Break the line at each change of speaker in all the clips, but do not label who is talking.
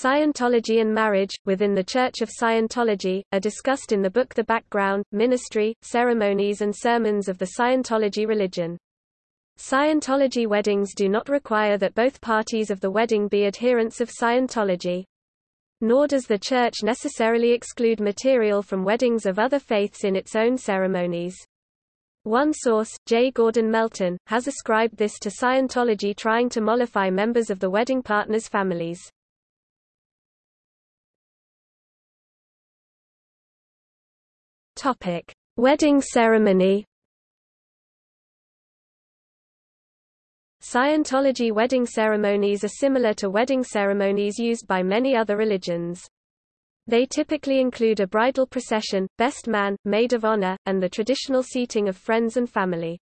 Scientology and marriage, within the Church of Scientology, are discussed in the book The Background, Ministry, Ceremonies and Sermons of the Scientology Religion. Scientology weddings do not require that both parties of the wedding be adherents of Scientology. Nor does the Church necessarily exclude material from weddings of other faiths in its own ceremonies. One source, J. Gordon Melton, has ascribed this to Scientology trying to mollify members of the wedding partners' families. Topic: Wedding ceremony. Scientology wedding ceremonies are similar to wedding ceremonies used by many other religions. They typically include a bridal procession, best man, maid of honor, and the traditional seating of friends and family.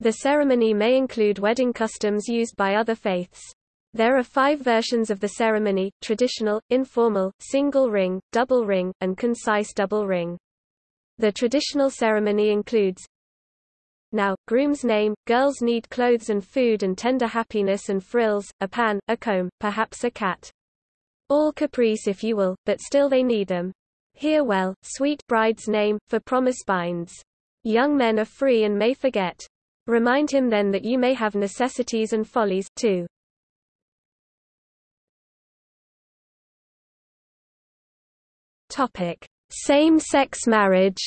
The ceremony may include wedding customs used by other faiths. There are five versions of the ceremony, traditional, informal, single ring, double ring, and concise double ring. The traditional ceremony includes now, groom's name, girls need clothes and food and tender happiness and frills, a pan, a comb, perhaps a cat. All caprice if you will, but still they need them. Hear well, sweet bride's name, for promise binds. Young men are free and may forget. Remind him then that you may have necessities and follies, too. Topic. Same-sex marriage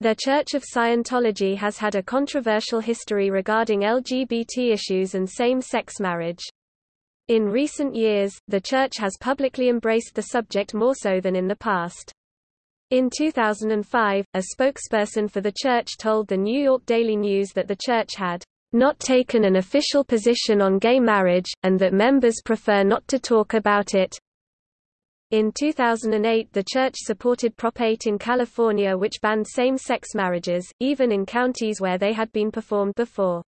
The Church of Scientology has had a controversial history regarding LGBT issues and same-sex marriage. In recent years, the Church has publicly embraced the subject more so than in the past. In 2005, a spokesperson for the Church told the New York Daily News that the Church had not taken an official position on gay marriage, and that members prefer not to talk about it. In 2008 the church supported Prop 8 in California which banned same-sex marriages, even in counties where they had been performed before.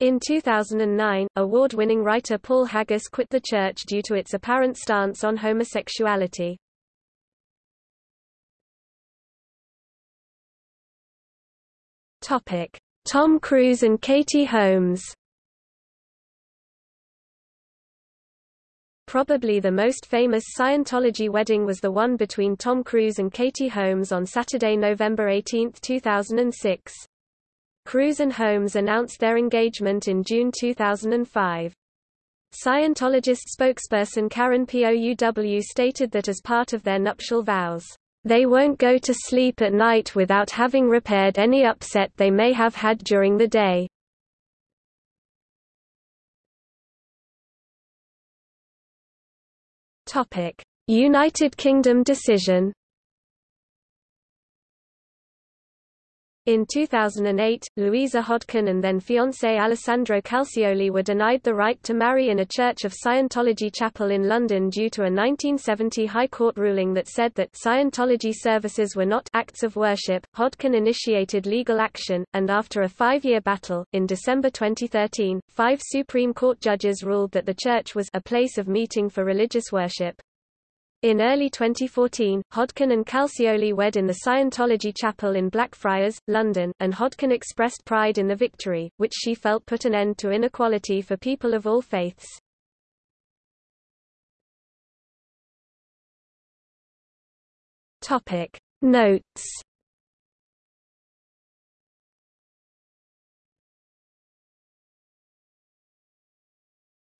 In 2009, award-winning writer Paul Haggis quit the church due to its apparent stance on homosexuality. Tom Cruise and Katie Holmes Probably the most famous Scientology wedding was the one between Tom Cruise and Katie Holmes on Saturday, November 18, 2006. Cruise and Holmes announced their engagement in June 2005. Scientologist spokesperson Karen Pouw stated that as part of their nuptial vows, they won't go to sleep at night without having repaired any upset they may have had during the day. United Kingdom decision. In 2008, Louisa Hodkin and then fiancé Alessandro Calcioli were denied the right to marry in a Church of Scientology chapel in London due to a 1970 High Court ruling that said that Scientology services were not acts of worship. Hodkin initiated legal action, and after a five-year battle, in December 2013, five Supreme Court judges ruled that the church was a place of meeting for religious worship. In early 2014, Hodkin and Calcioli wed in the Scientology Chapel in Blackfriars, London, and Hodkin expressed pride in the victory, which she felt put an end to inequality for people of all faiths. Topic Notes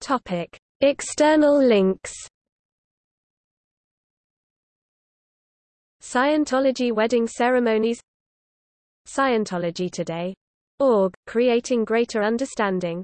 Topic External links Scientology wedding ceremonies Scientology Today. Org, creating greater understanding